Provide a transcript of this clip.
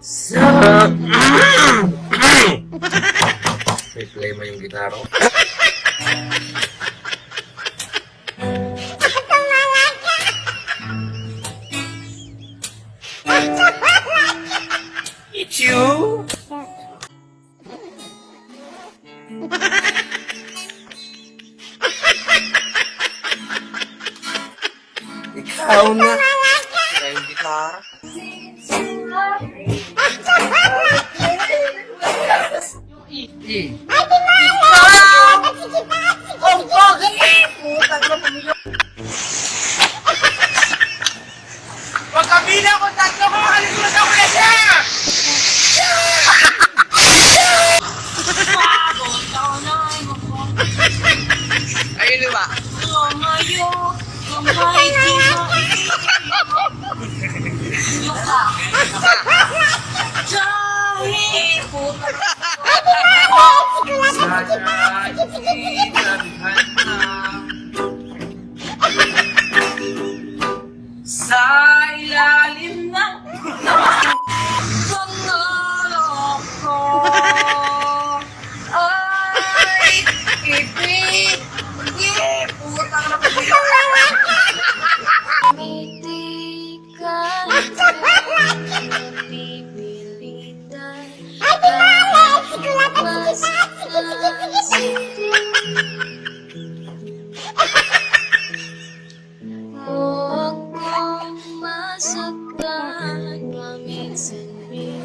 May play mo yung gitara ko. It's you! Ikaw na! Kaya yung gitara. Eh, Pagkabila ko tatlo ko Sa